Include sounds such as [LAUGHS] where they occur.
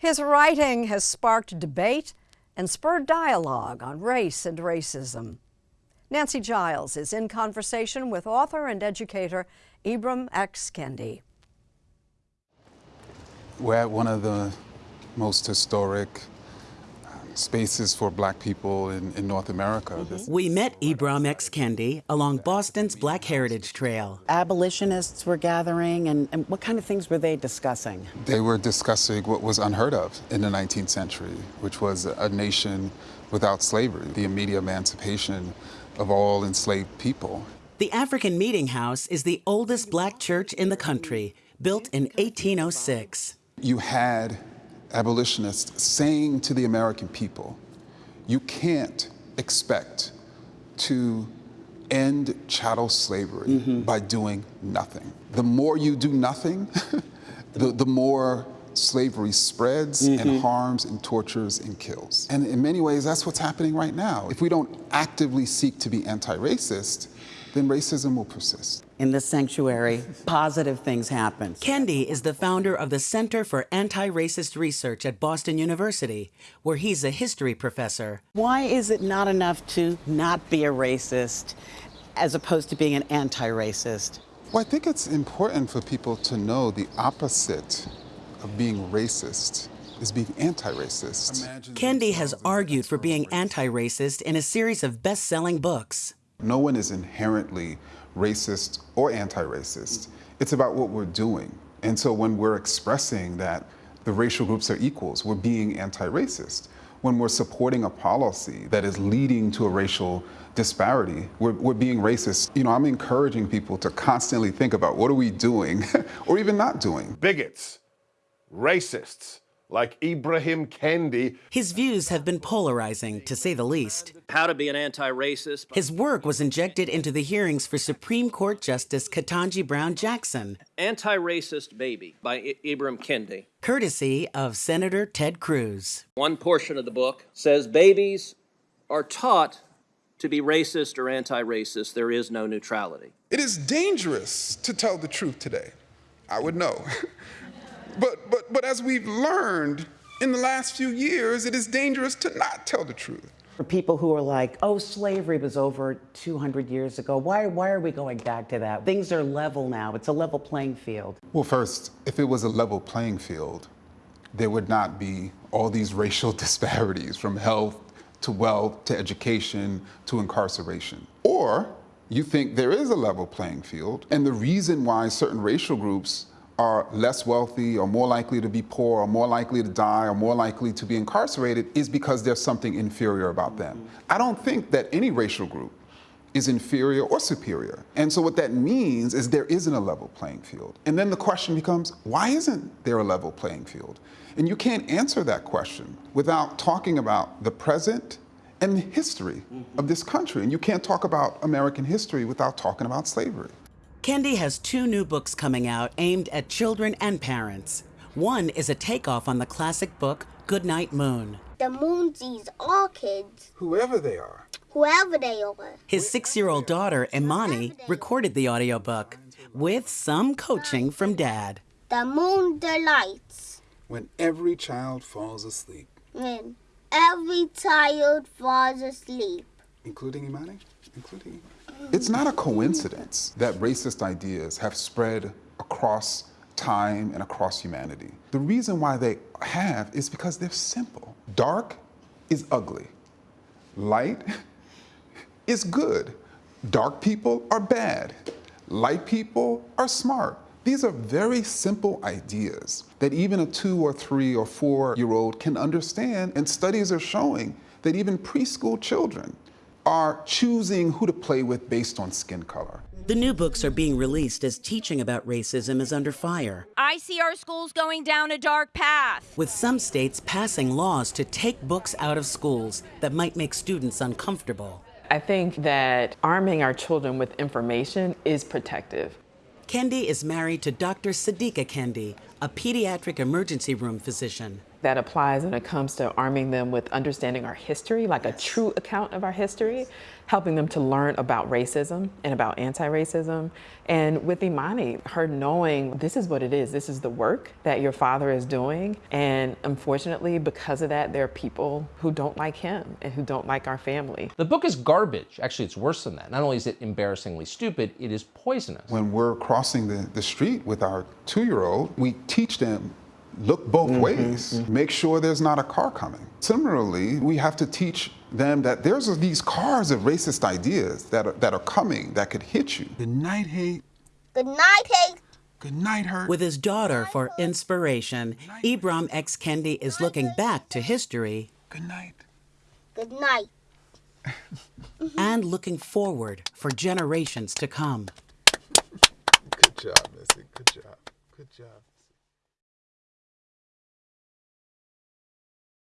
His writing has sparked debate and spurred dialogue on race and racism. Nancy Giles is in conversation with author and educator Ibram X. Kendi. We're at one of the most historic spaces for black people in, in North America. Mm -hmm. We met Ibram X. Kendi along Boston's Black Heritage Trail. Abolitionists were gathering, and, and what kind of things were they discussing? They were discussing what was unheard of in the 19th century, which was a nation without slavery, the immediate emancipation of all enslaved people. The African Meeting House is the oldest black church in the country, built in 1806. You had abolitionists saying to the American people, you can't expect to end chattel slavery mm -hmm. by doing nothing. The more you do nothing, [LAUGHS] the, the more slavery spreads mm -hmm. and mm-hmm. harms and tortures and kills. And in many ways, that's what's happening right now. If we don't actively seek to be anti-racist, then racism will persist. In this sanctuary, positive things happen. Kendi is the founder of the Center for Anti-Racist Research at Boston University, where he's a history professor. Why is it not enough to not be a racist as opposed to being an anti-racist? Well, I think it's important for people to know the opposite of being racist is being anti-racist. Kendi has argued for being anti-racist in a series of best-selling books. No one is inherently racist or anti-racist. Mm-hmm. It's about what we're doing. And so when we're expressing that the racial groups are equals, we're being anti-racist. When we're supporting a policy that is leading to a racial disparity, we're, we're being racist. You know, I'm encouraging people to constantly think about what are we doing [LAUGHS] or even not doing. Bigots, racists, like Ibrahim Kendi. His views have been polarizing, to say the least. How to be an anti-racist. His work was injected into the hearings for Supreme Court Justice Ketanji Brown Jackson. Anti-Racist Baby by I Ibram Kendi. Courtesy of Senator Ted Cruz. One portion of the book says babies are taught to be racist or anti-racist. There is no neutrality. It is dangerous to tell the truth today. I would know. [LAUGHS] But, but, but as we've learned in the last few years, it is dangerous to not tell the truth. For people who are like, oh, slavery was over 200 years ago, why, why are we going back to that? Things are level now. It's a level playing field. Well, first, if it was a level playing field, there would not be all these racial [LAUGHS] disparities from health to wealth to education to incarceration. Or you think there is a level playing field, and the reason why certain racial groups are less wealthy or more likely to be poor or more likely to die or more likely to be incarcerated is because there's something inferior about them. I don't think that any racial group is inferior or superior. And so what that means is there isn't a level playing field. And then the question becomes, why isn't there a level playing field? And you can't answer that question without talking about the present and the history of this country. And you can't talk about American history without talking about slavery. Kendi has two new books coming out aimed at children and parents. One is a takeoff on the classic book Goodnight Moon. The moon sees all kids. Whoever they are. Whoever they are. His six-year-old daughter, Imani, recorded the audiobook with some coaching from Dad. The moon delights. When every child falls asleep. When every child falls asleep. Including Imani? Including Imani. It's not a coincidence that racist ideas have spread across time and across humanity. The reason why they have is because they're simple. Dark is ugly. Light [LAUGHS] is good. Dark people are bad. Light people are smart. These are very simple ideas that even a two or three or four year old can understand and studies are showing that even preschool children are choosing who to play with based on skin color. The new books are being released as teaching about racism is under fire. I see our schools going down a dark path. With some states passing laws to take books out of schools that might make students uncomfortable. I think that arming our children with information is protective. Kendi is married to Dr. Sadiqa Kendi, a pediatric emergency room physician. That applies when it comes to arming them with understanding our history, like a true account of our history, helping them to learn about racism and about anti-racism. And with Imani, her knowing this is what it is, this is the work that your father is doing. And unfortunately, because of that, there are people who don't like him and who don't like our family. The book is garbage. Actually, it's worse than that. Not only is it embarrassingly stupid, it is poisonous. When we're crossing the, the street with our two-year-old, we teach them look both mm-hmm, ways. Mm-hmm. Make sure there's not a car coming. Similarly, we have to teach them that there's these cars of racist ideas that are, that are coming that could hit you. Good night, hate. Good night, hate. Good night, hurt. With his daughter for inspiration, Ibram X. Kendi is looking back to history Good night. Good night. [LAUGHS] and looking forward for generations to come. Good job, Missy. Good job. Good job.